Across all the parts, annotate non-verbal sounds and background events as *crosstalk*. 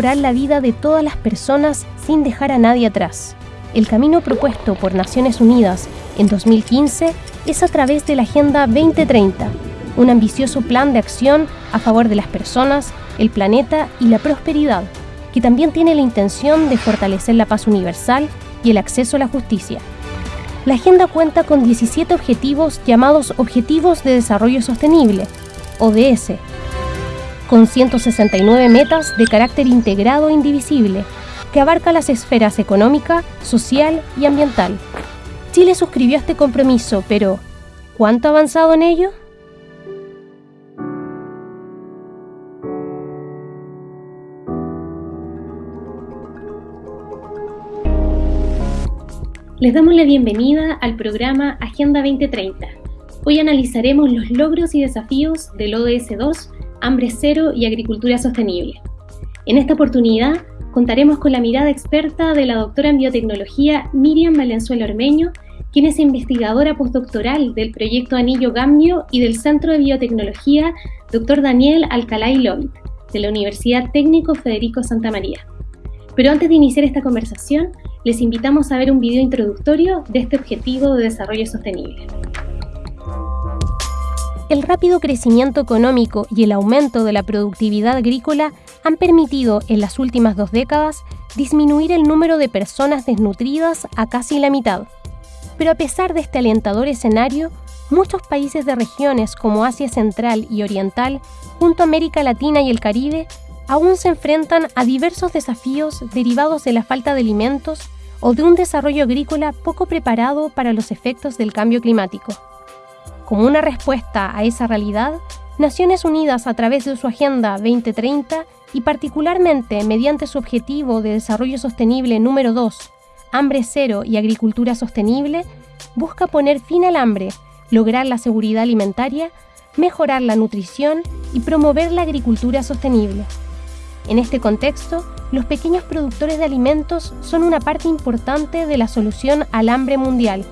mejorar la vida de todas las personas sin dejar a nadie atrás. El camino propuesto por Naciones Unidas en 2015 es a través de la Agenda 2030, un ambicioso plan de acción a favor de las personas, el planeta y la prosperidad, que también tiene la intención de fortalecer la paz universal y el acceso a la justicia. La agenda cuenta con 17 objetivos llamados Objetivos de Desarrollo Sostenible, ODS, con 169 metas de carácter integrado e indivisible, que abarca las esferas económica, social y ambiental. Chile suscribió este compromiso, pero ¿cuánto ha avanzado en ello? Les damos la bienvenida al programa Agenda 2030. Hoy analizaremos los logros y desafíos del ODS 2, Hambre Cero y Agricultura Sostenible. En esta oportunidad contaremos con la mirada experta de la doctora en biotecnología Miriam Valenzuela Ormeño, quien es investigadora postdoctoral del proyecto Anillo Gambio y del Centro de Biotecnología Dr. Daniel Alcalá Lloyd, de la Universidad Técnico Federico Santa María. Pero antes de iniciar esta conversación, les invitamos a ver un video introductorio de este objetivo de desarrollo sostenible. El rápido crecimiento económico y el aumento de la productividad agrícola han permitido en las últimas dos décadas disminuir el número de personas desnutridas a casi la mitad. Pero a pesar de este alentador escenario, muchos países de regiones como Asia Central y Oriental, junto a América Latina y el Caribe, aún se enfrentan a diversos desafíos derivados de la falta de alimentos o de un desarrollo agrícola poco preparado para los efectos del cambio climático. Como una respuesta a esa realidad, Naciones Unidas a través de su Agenda 2030 y particularmente mediante su objetivo de desarrollo sostenible número 2, hambre cero y agricultura sostenible, busca poner fin al hambre, lograr la seguridad alimentaria, mejorar la nutrición y promover la agricultura sostenible. En este contexto, los pequeños productores de alimentos son una parte importante de la solución al hambre mundial.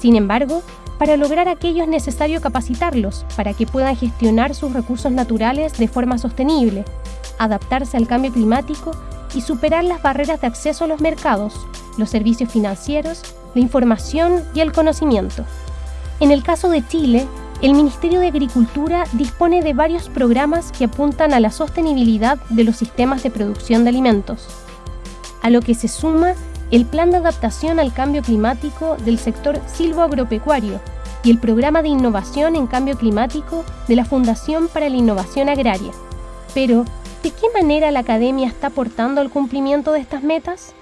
Sin embargo, para lograr aquello es necesario capacitarlos para que puedan gestionar sus recursos naturales de forma sostenible, adaptarse al cambio climático y superar las barreras de acceso a los mercados, los servicios financieros, la información y el conocimiento. En el caso de Chile, el Ministerio de Agricultura dispone de varios programas que apuntan a la sostenibilidad de los sistemas de producción de alimentos, a lo que se suma el Plan de Adaptación al Cambio Climático del sector silvoagropecuario y el Programa de Innovación en Cambio Climático de la Fundación para la Innovación Agraria. Pero, ¿de qué manera la academia está aportando al cumplimiento de estas metas?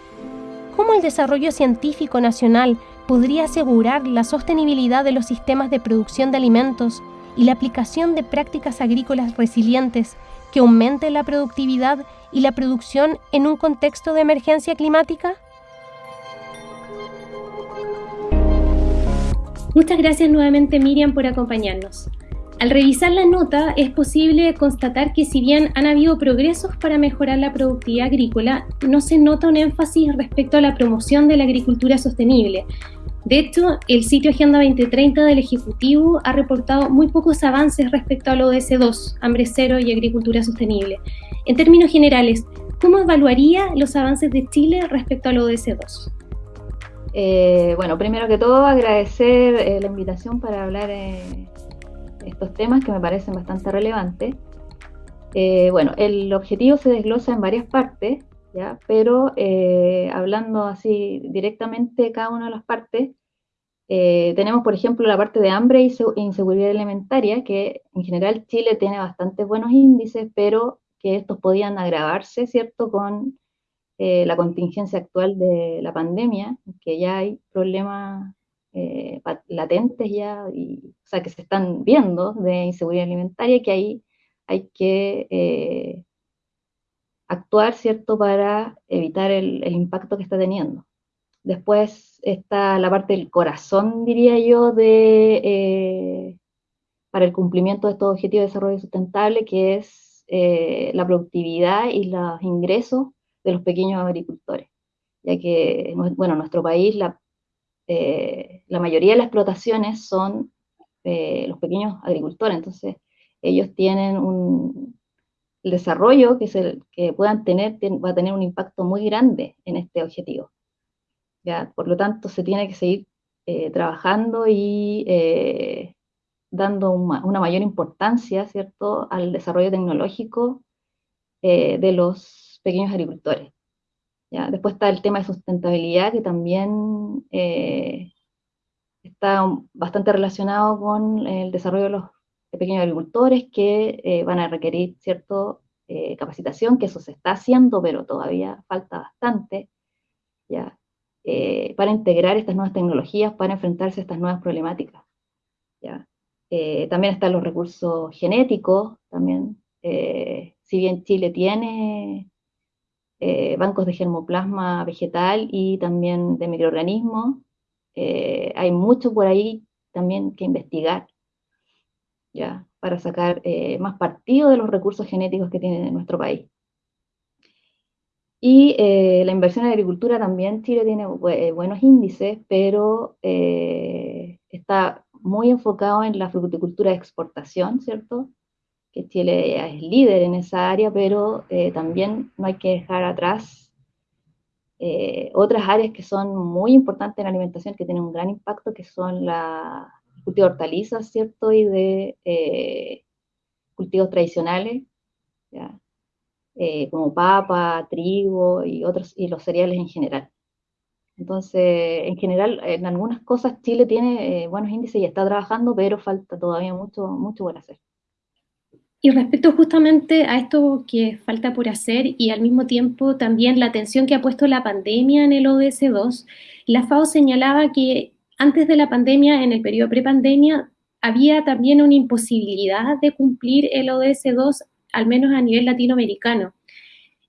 ¿Cómo el desarrollo científico nacional podría asegurar la sostenibilidad de los sistemas de producción de alimentos y la aplicación de prácticas agrícolas resilientes que aumenten la productividad y la producción en un contexto de emergencia climática? Muchas gracias nuevamente Miriam por acompañarnos. Al revisar la nota es posible constatar que si bien han habido progresos para mejorar la productividad agrícola, no se nota un énfasis respecto a la promoción de la agricultura sostenible. De hecho, el sitio Agenda 2030 del Ejecutivo ha reportado muy pocos avances respecto al ODS 2, hambre cero y agricultura sostenible. En términos generales, ¿cómo evaluaría los avances de Chile respecto al ODS 2? Eh, bueno, primero que todo agradecer eh, la invitación para hablar de estos temas que me parecen bastante relevantes. Eh, bueno, el objetivo se desglosa en varias partes, ¿ya? pero hablando así directamente de cada una de las partes, tenemos por ejemplo la parte de hambre e inseguridad alimentaria, que en general Chile tiene bastante buenos índices, pero que estos podían agravarse, ¿cierto?, con eh, la contingencia actual de la pandemia, que ya hay problemas eh, latentes ya, y, o sea, que se están viendo de inseguridad alimentaria, que ahí hay que eh, actuar, ¿cierto?, para evitar el, impacto que está teniendo. Después está la parte del corazón, diría yo, de, para el cumplimiento de estos objetivos de desarrollo sustentable, que es la productividad y los ingresos de los pequeños agricultores, ya que, bueno, en nuestro país la, eh, la mayoría de las explotaciones son eh, los pequeños agricultores, entonces ellos tienen un, desarrollo que, se, que puedan tener va a tener un impacto muy grande en este objetivo. ¿ya? Por lo tanto, se tiene que seguir eh, trabajando y eh, dando una, mayor importancia, ¿cierto?, al desarrollo tecnológico de los pequeños agricultores. ¿ya? Después está el tema de sustentabilidad, que también está bastante relacionado con el desarrollo de los pequeños agricultores que van a requerir cierta capacitación, que eso se está haciendo, pero todavía falta bastante. ¿ya? Eh, para integrar estas nuevas tecnologías, para enfrentarse a estas nuevas problemáticas. Eh, también están los recursos genéticos, también, eh, si bien Chile tiene bancos de germoplasma vegetal y también de microorganismos, hay mucho por ahí también que investigar, ¿ya? para sacar más partido de los recursos genéticos que tiene nuestro país. Y eh, la inversión en agricultura también Chile tiene eh, buenos índices, pero eh, está muy enfocado en la fruticultura de exportación, ¿cierto? Que Chile es líder en esa área, pero también no hay que dejar atrás otras áreas que son muy importantes en la alimentación, que tienen un gran impacto, que son la cultivo de hortalizas, ¿cierto? Y de cultivos tradicionales, ¿ya? Eh, como papa, trigo y otros, y los cereales en general. Entonces, en general, en algunas cosas Chile tiene eh, buenos índices y está trabajando, pero falta todavía mucho, mucho por hacer. Y respecto justamente a esto que falta por hacer y al mismo tiempo también la atención que ha puesto la pandemia en el ODS 2, la FAO señalaba que antes de la pandemia, en el periodo prepandemia, había también una imposibilidad de cumplir el ODS 2 al menos a nivel latinoamericano.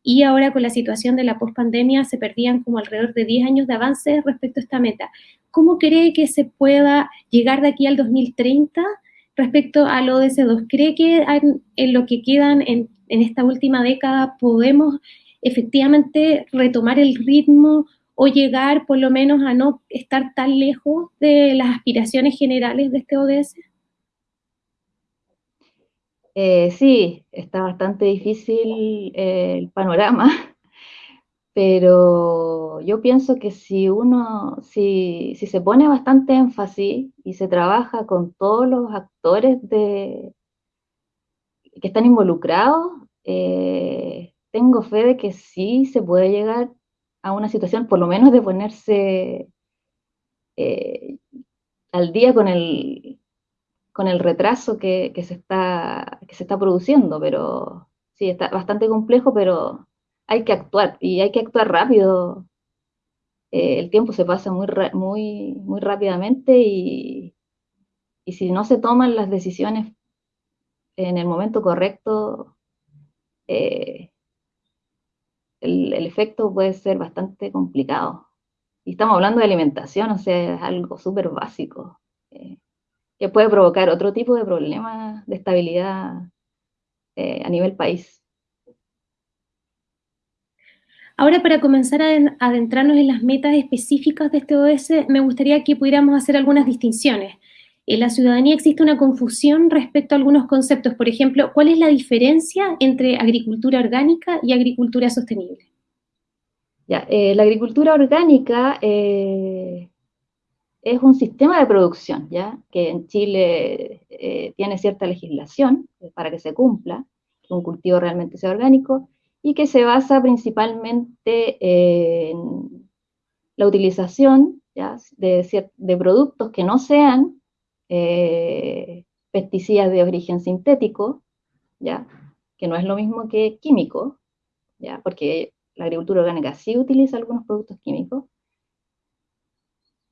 Y ahora con la situación de la pospandemia se perdían como alrededor de 10 años de avance respecto a esta meta. ¿Cómo cree que se pueda llegar de aquí al 2030 respecto al ODS2? ¿Cree que en lo que quedan en, esta última década podemos efectivamente retomar el ritmo o llegar por lo menos a no estar tan lejos de las aspiraciones generales de este ODS? Eh, sí, está bastante difícil el panorama, pero yo pienso que si uno, si, se pone bastante énfasis y se trabaja con todos los actores de, que están involucrados, eh, tengo fe de que sí se puede llegar a una situación, por lo menos de ponerse al día con el, con el retraso que, se está, que se está produciendo, pero sí, está bastante complejo, pero hay que actuar y hay que actuar rápido. Eh, el tiempo se pasa muy, muy, muy rápidamente y, y si no se toman las decisiones en el momento correcto, eh, el, efecto puede ser bastante complicado. Y estamos hablando de alimentación, o sea, es algo súper básico. Eh, que puede provocar otro tipo de problemas de estabilidad a nivel país. Ahora, para comenzar a adentrarnos en las metas específicas de este ODS, me gustaría que pudiéramos hacer algunas distinciones. En la ciudadanía existe una confusión respecto a algunos conceptos. Por ejemplo, ¿cuál es la diferencia entre agricultura orgánica y agricultura sostenible? Eh, la agricultura orgánica eh, es un sistema de producción, ¿ya? Que en Chile eh, tiene cierta legislación para que se cumpla, que un cultivo realmente sea orgánico, y que se basa principalmente en la utilización De, de, productos que no sean eh, pesticidas de origen sintético, ¿ya? que no es lo mismo que químico, ¿ya? porque la agricultura orgánica sí utiliza algunos productos químicos,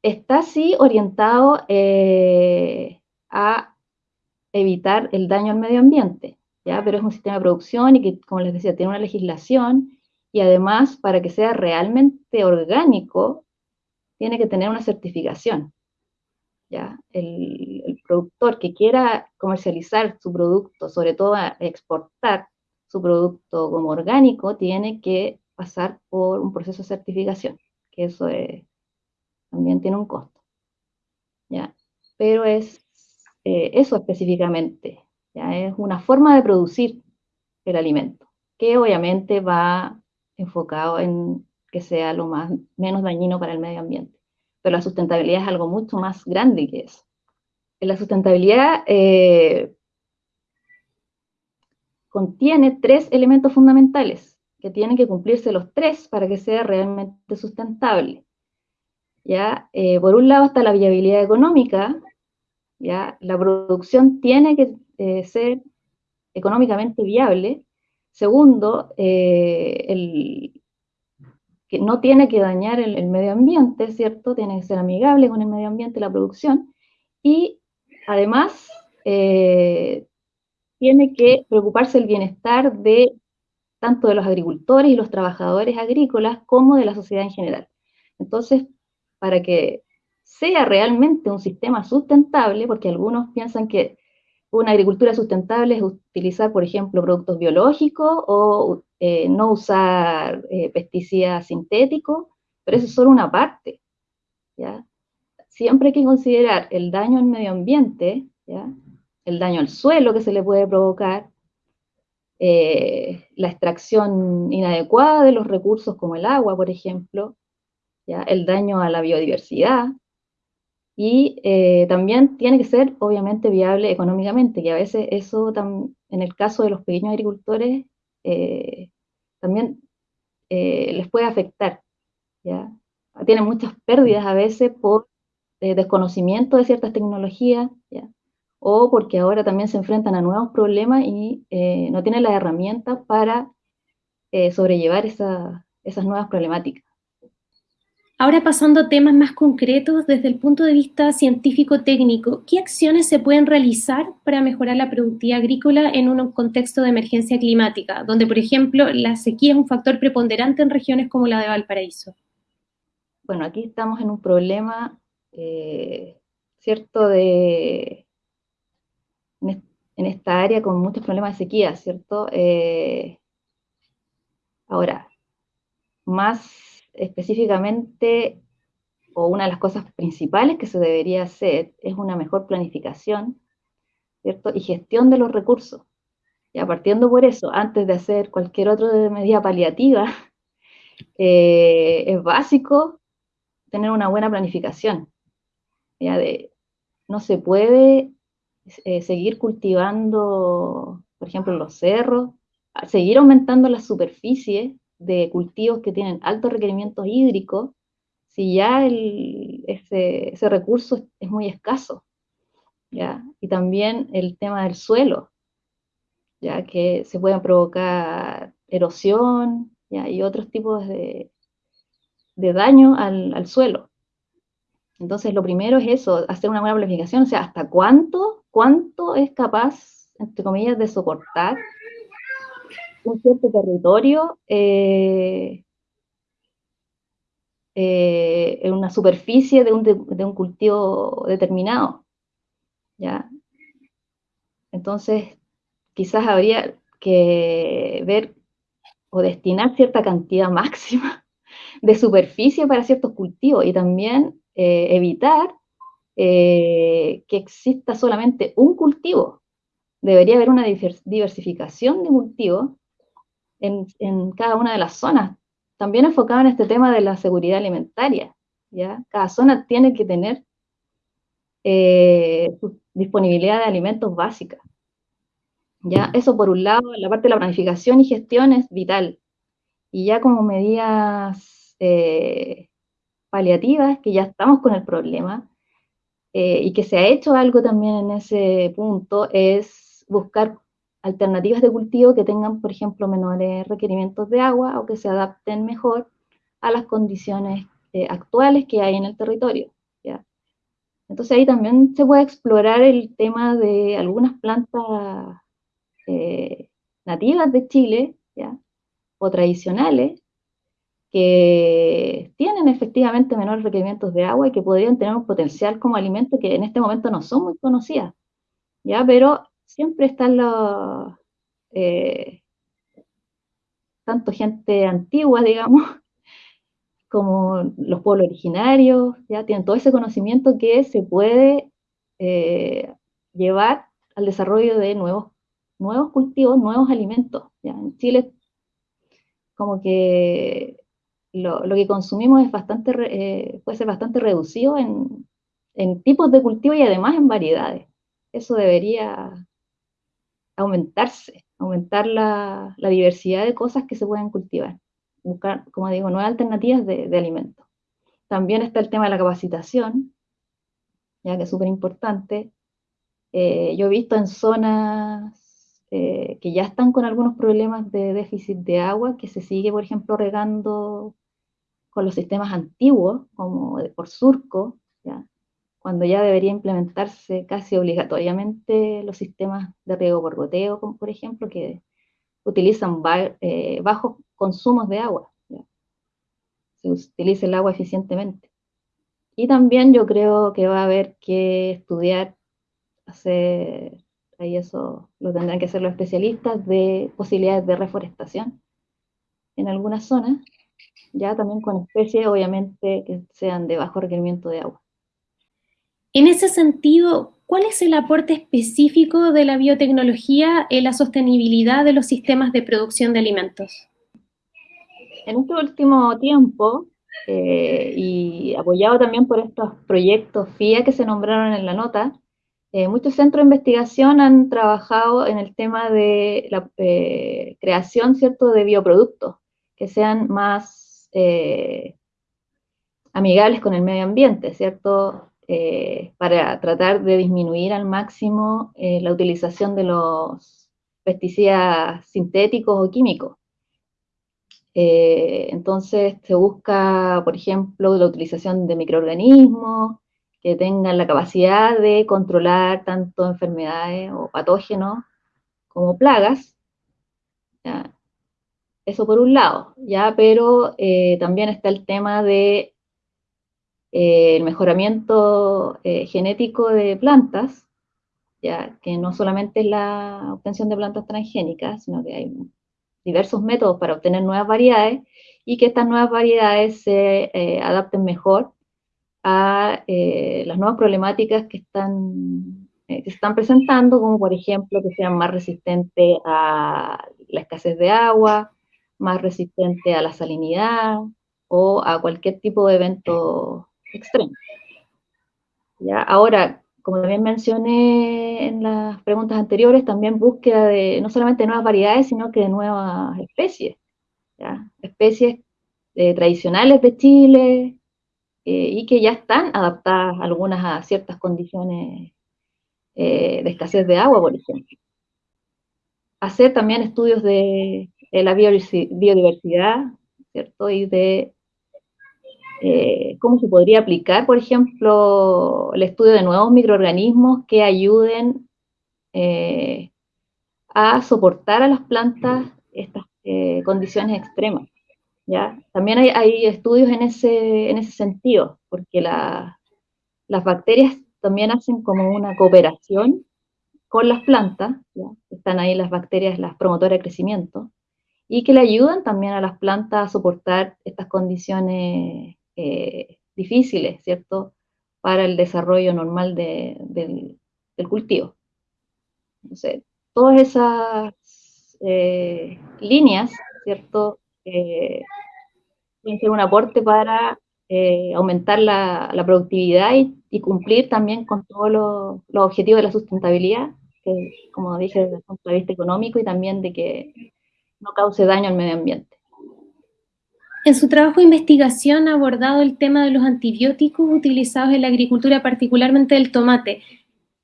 está sí orientado eh, a evitar el daño al medio ambiente, ¿ya? pero es un sistema de producción y que, como les decía, tiene una legislación y además para que sea realmente orgánico, tiene que tener una certificación. ¿ya? El, el productor que quiera comercializar su producto, sobre todo exportar su producto como orgánico, tiene que pasar por un proceso de certificación, que eso es también tiene un costo. ¿ya? Pero es eh, eso específicamente, ¿ya? es una forma de producir el alimento, que obviamente va enfocado en que sea lo más, menos dañino para el medio ambiente. Pero la sustentabilidad es algo mucho más grande que eso. En la sustentabilidad eh, contiene tres elementos fundamentales, que tienen que cumplirse los tres para que sea realmente sustentable. ¿ya? Eh, por un lado está la viabilidad económica, ¿ya? la producción tiene que eh, ser económicamente viable. Segundo, eh, el, que no tiene que dañar el, medio ambiente, ¿cierto? Tiene que ser amigable con el medio ambiente la producción. Y además, tiene que preocuparse el bienestar de tanto de los agricultores y los trabajadores agrícolas como de la sociedad en general. Entonces, para que sea realmente un sistema sustentable, porque algunos piensan que una agricultura sustentable es utilizar, por ejemplo, productos biológicos o eh, no usar eh, pesticidas sintéticos, pero eso es solo una parte. ¿ya? Siempre hay que considerar el daño al medio ambiente, ¿ya? el daño al suelo que se le puede provocar, eh, la extracción inadecuada de los recursos como el agua, por ejemplo, el daño a la biodiversidad, y eh, también tiene que ser obviamente viable económicamente, que a veces eso en el caso de los pequeños agricultores eh, también eh, les puede afectar. ¿ya? Tienen muchas pérdidas a veces por desconocimiento de ciertas tecnologías, o porque ahora también se enfrentan a nuevos problemas y no tienen las herramientas para sobrellevar esas nuevas problemáticas. Ahora pasando a temas más concretos desde el punto de vista científico-técnico, ¿qué acciones se pueden realizar para mejorar la productividad agrícola en un contexto de emergencia climática, donde, por ejemplo, la sequía es un factor preponderante en regiones como la de Valparaíso? Bueno, aquí estamos en un problema, eh, ¿cierto?, de, en esta área con muchos problemas de sequía, ¿cierto? Eh, ahora, más específicamente, o una de las cosas principales que se debería hacer es una mejor planificación, ¿cierto? Y gestión de los recursos. Ya partiendo por eso, antes de hacer cualquier otra medida paliativa, *laughs* eh, es básico tener una buena planificación. Ya de, no se puede eh, seguir cultivando, por ejemplo, los cerros, seguir aumentando la superficie de cultivos que tienen altos requerimientos hídricos, si ya ese, recurso es muy escaso. ¿ya? Y también el tema del suelo, ya que se pueden provocar erosión ¿ya? y otros tipos de, de daño al, al, suelo. Entonces, lo primero es eso, hacer una buena planificación, o sea, hasta cuánto, cuánto es capaz, entre comillas, de soportar un cierto territorio eh, eh, en una superficie de un, de, un, cultivo determinado. ¿ya? Entonces, quizás habría que ver o destinar cierta cantidad *laughs* máxima de superficie para ciertos cultivos y también eh, evitar que exista solamente un cultivo. Debería haber una diversificación de cultivos en, cada una de las zonas. También enfocado en este tema de la seguridad alimentaria. ¿ya? Cada zona tiene que tener eh, disponibilidad de alimentos básica. ¿ya? Eso por un lado, la parte de la planificación y gestión es vital. Y ya como medidas eh, paliativas, que ya estamos con el problema, eh, y que se ha hecho algo también en ese punto, es buscar alternativas de cultivo que tengan, por ejemplo, menores requerimientos de agua o que se adapten mejor a las condiciones eh, actuales que hay en el territorio. ¿ya? Entonces ahí también se puede explorar el tema de algunas plantas eh, nativas de Chile ¿ya? o tradicionales que tienen efectivamente menores requerimientos de agua y que podrían tener un potencial como alimento que en este momento no son muy conocidas. ¿ya? Pero siempre están los, eh, tanto gente antigua, *laughs* digamos, como los pueblos originarios, ya tienen todo ese conocimiento que se puede eh, llevar al desarrollo de nuevos nuevos cultivos, nuevos alimentos. ¿ya? En Chile, como que lo, que consumimos es bastante, eh, puede ser bastante reducido en, en tipos de cultivo y además en variedades. Eso debería aumentarse, aumentar la, diversidad de cosas que se pueden cultivar, buscar, como digo, nuevas alternativas de, alimentos. También está el tema de la capacitación, ya que es súper importante. Eh, yo he visto en zonas eh, que ya están con algunos problemas de déficit de agua, que se sigue, por ejemplo, regando con los sistemas antiguos, como por surco, ¿ya? Cuando ya debería implementarse casi obligatoriamente los sistemas de riego por goteo, como por ejemplo, que utilizan eh, bajos consumos de agua. Se utiliza el agua eficientemente. Y también yo creo que va a haber que estudiar, hacer, ahí eso lo tendrán que hacer los especialistas, de posibilidades de reforestación en algunas zonas, ya también con especies obviamente que sean de bajo requerimiento de agua. En ese sentido, ¿cuál es el aporte específico de la biotecnología en la sostenibilidad de los sistemas de producción de alimentos? En este último tiempo, eh, y apoyado también por estos proyectos FIA que se nombraron en la nota, eh, muchos centros de investigación han trabajado en el tema de la eh, creación ¿cierto? de bioproductos que sean más amigables con el medio ambiente, ¿cierto? Eh, para tratar de disminuir al máximo eh, la utilización de los pesticidas sintéticos o químicos. Eh, entonces se busca, por ejemplo, la utilización de microorganismos que tengan la capacidad de controlar tanto enfermedades o patógenos como plagas. Eso por un lado, ¿ya? pero también está el tema de eh, el mejoramiento eh, genético de plantas, ya que no solamente es la obtención de plantas transgénicas, sino que hay diversos métodos para obtener nuevas variedades y que estas nuevas variedades se eh, adapten mejor a las nuevas problemáticas que están, que se están presentando, como por ejemplo que sean más resistentes a la escasez de agua, más resistentes a la salinidad o a cualquier tipo de evento extremo. ¿Ya? Ahora, como también mencioné en las preguntas anteriores, también búsqueda de no solamente de nuevas variedades, sino que de nuevas especies. ¿ya? Especies eh, tradicionales de Chile eh, y que ya están adaptadas algunas a ciertas condiciones eh, de escasez de agua, por ejemplo. Hacer también estudios de, de la biodiversidad, ¿cierto? Y de eh, cómo se podría aplicar, por ejemplo, el estudio de nuevos microorganismos que ayuden eh, a soportar a las plantas estas eh, condiciones extremas. También hay, estudios en ese, en sentido, porque las bacterias también hacen como una cooperación con las plantas, están ahí las bacterias, las promotoras de crecimiento, y que le ayudan también a las plantas a soportar estas condiciones eh, difíciles, ¿cierto?, para el desarrollo normal del, cultivo. Entonces, todas esas eh, líneas, ¿cierto?, eh, pueden ser un aporte para aumentar la, productividad y, cumplir también con todos los, los objetivos de la sustentabilidad, que, como dije, desde el punto de vista económico y también de que no cause daño al medio ambiente. En su trabajo de investigación ha abordado el tema de los antibióticos utilizados en la agricultura, particularmente del tomate,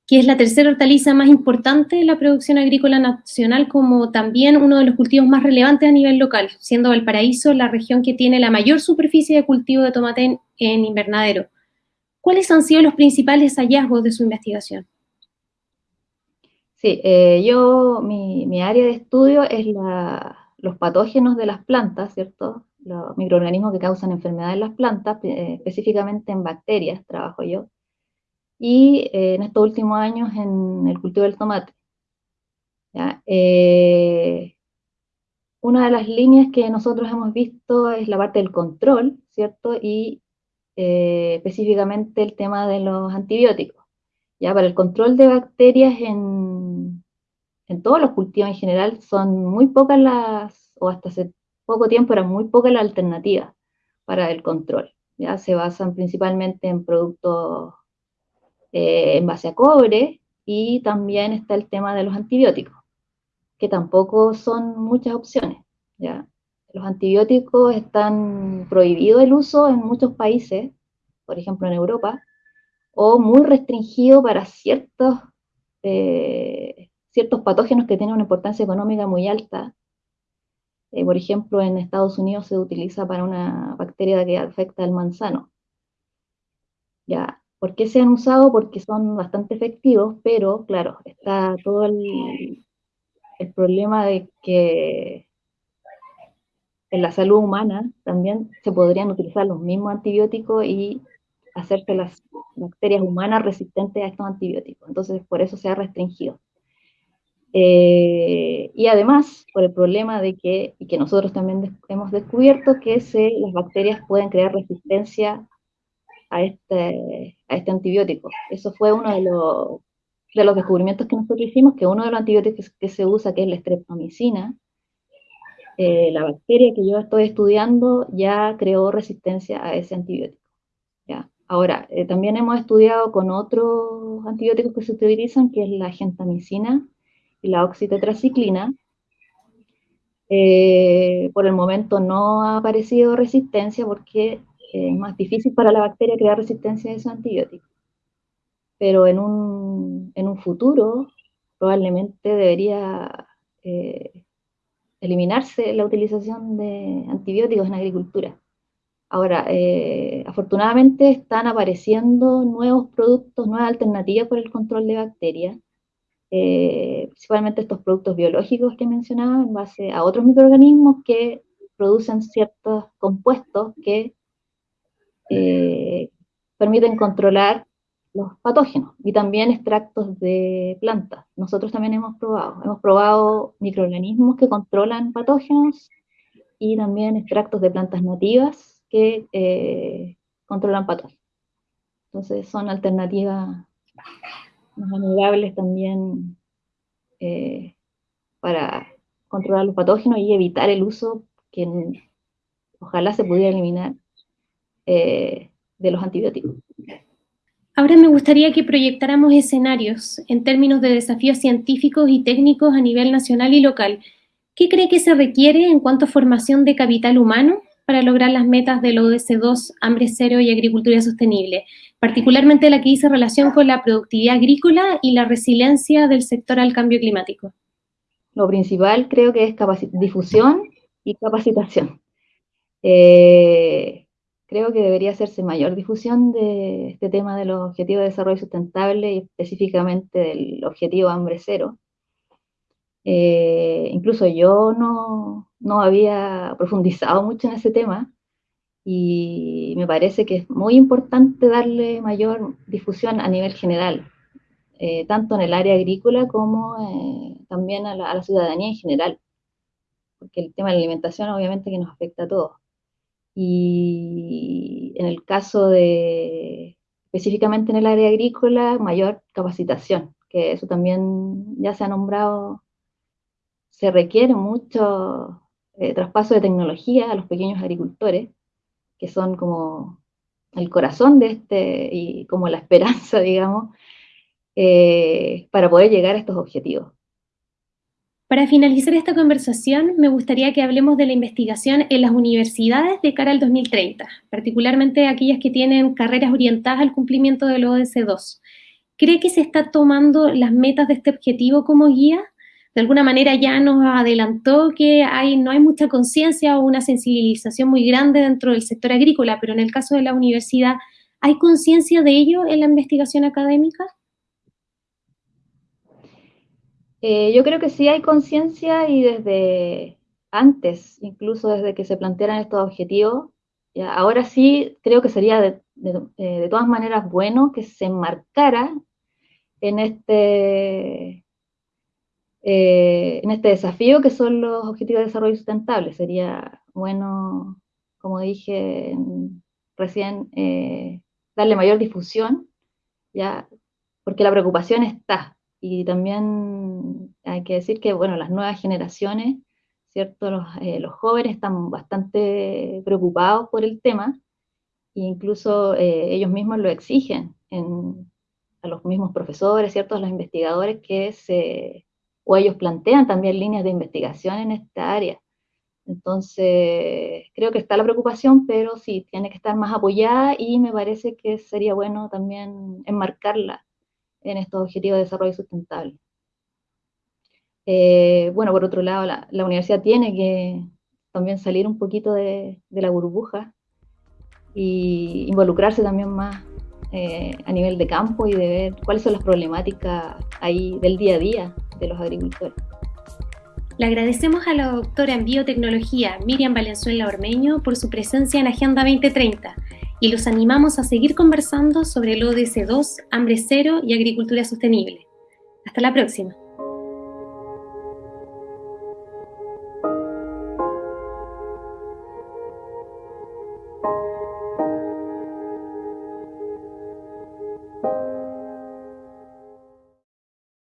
que es la tercera hortaliza más importante de la producción agrícola nacional, como también uno de los cultivos más relevantes a nivel local, siendo Valparaíso la región que tiene la mayor superficie de cultivo de tomate en, invernadero. ¿Cuáles han sido los principales hallazgos de su investigación? Sí, eh, yo, mi, mi, área de estudio es la, los patógenos de las plantas, ¿cierto? Los microorganismos que causan enfermedades en las plantas, eh, específicamente en bacterias, trabajo yo, y eh, en estos últimos años en el cultivo del tomate. Eh, una de las líneas que nosotros hemos visto es la parte del control, ¿cierto? Y específicamente el tema de los antibióticos. ¿ya? Para el control de bacterias en, en todos los cultivos en general son muy pocas las, o hasta hace poco tiempo eran muy pocas las alternativas para el control. Ya se basan principalmente en productos eh, en base a cobre y también está el tema de los antibióticos, que tampoco son muchas opciones. ¿ya? Los antibióticos están prohibidos el uso en muchos países, por ejemplo en Europa, o muy restringido para ciertos, eh, ciertos patógenos que tienen una importancia económica muy alta. Eh, por ejemplo, en Estados Unidos se utiliza para una bacteria que afecta al manzano. Ya, ¿Por qué se han usado? Porque son bastante efectivos, pero claro, está todo el, problema de que en la salud humana también se podrían utilizar los mismos antibióticos y hacerse las bacterias humanas resistentes a estos antibióticos. Entonces, por eso se ha restringido. Eh, y además, por el problema de que, y que nosotros también hemos descubierto, que se, las bacterias pueden crear resistencia a este, a este antibiótico. Eso fue uno de los, de los descubrimientos que nosotros hicimos, que uno de los antibióticos que se usa, que es la estreptomicina, eh, la bacteria que yo estoy estudiando ya creó resistencia a ese antibiótico. ¿ya? Ahora, eh, también hemos estudiado con otros antibióticos que se utilizan, que es la gentamicina y la oxitetraciclina. Eh, por el momento no ha aparecido resistencia porque es más difícil para la bacteria crear resistencia a esos antibióticos. Pero en un, en un futuro probablemente debería eliminarse la utilización de antibióticos en agricultura. Ahora, eh, afortunadamente están apareciendo nuevos productos, nuevas alternativas para el control de bacterias, eh, principalmente estos productos biológicos que mencionaba en base a otros microorganismos que producen ciertos compuestos que eh, permiten controlar los patógenos y también extractos de plantas. Nosotros también hemos probado, hemos probado microorganismos que controlan patógenos y también extractos de plantas nativas que eh, controlan patógenos. Entonces son alternativas más amigables también eh, para controlar los patógenos y evitar el uso que ojalá se pudiera eliminar eh, de los antibióticos. Ahora me gustaría que proyectáramos escenarios en términos de desafíos científicos y técnicos a nivel nacional y local. ¿Qué cree que se requiere en cuanto a formación de capital humano para lograr las metas del ODS2, hambre cero y agricultura sostenible, particularmente la que dice relación con la productividad agrícola y la resiliencia del sector al cambio climático? Lo principal creo que es difusión y capacitación. Eh, creo que debería hacerse mayor difusión de este tema de los objetivos de desarrollo sustentable y específicamente del objetivo hambre cero. Eh, incluso yo no, no, había profundizado mucho en ese tema y me parece que es muy importante darle mayor difusión a nivel general, eh, tanto en el área agrícola como eh, también a la, a la ciudadanía en general, porque el tema de la alimentación obviamente que nos afecta a todos. Y en el caso de, específicamente en el área agrícola, mayor capacitación, que eso también ya se ha nombrado, se requiere mucho eh, traspaso de tecnología a los pequeños agricultores, que son como el corazón de este y como la esperanza, *laughs* digamos, eh, para poder llegar a estos objetivos. Para finalizar esta conversación, me gustaría que hablemos de la investigación en las universidades de cara al 2030, particularmente aquellas que tienen carreras orientadas al cumplimiento del ODS2. ¿Cree que se está tomando las metas de este objetivo como guía? De alguna manera ya nos adelantó que no hay mucha conciencia o una sensibilización muy grande dentro del sector agrícola, pero en el caso de la universidad, ¿hay conciencia de ello en la investigación académica? Eh, yo creo que sí hay conciencia y desde antes, incluso desde que se plantearan estos objetivos, ahora sí creo que sería de, eh, todas maneras bueno que se enmarcara en este, eh, en este desafío que son los objetivos de desarrollo sustentable. Sería bueno, como dije recién, darle mayor difusión, ya, porque la preocupación está, y también Hay que decir que, bueno, las nuevas generaciones, ¿cierto? Los, eh, los jóvenes están bastante preocupados por el tema e incluso eh, ellos mismos lo exigen en, a los mismos profesores, ¿cierto? A los investigadores que se, o ellos plantean también líneas de investigación en esta área. Entonces, creo que está la preocupación, pero sí, tiene que estar más apoyada y me parece que sería bueno también enmarcarla en estos objetivos de desarrollo sustentable. Eh, bueno, por otro lado, la, universidad tiene que también salir un poquito de, de la burbuja y involucrarse también más eh, a nivel de campo y de ver cuáles son las problemáticas ahí del día a día de los agricultores. Le agradecemos a la doctora en biotecnología Miriam Valenzuela Ormeño por su presencia en Agenda 2030 y los animamos a seguir conversando sobre el ODS 2, hambre cero y agricultura sostenible. Hasta la próxima.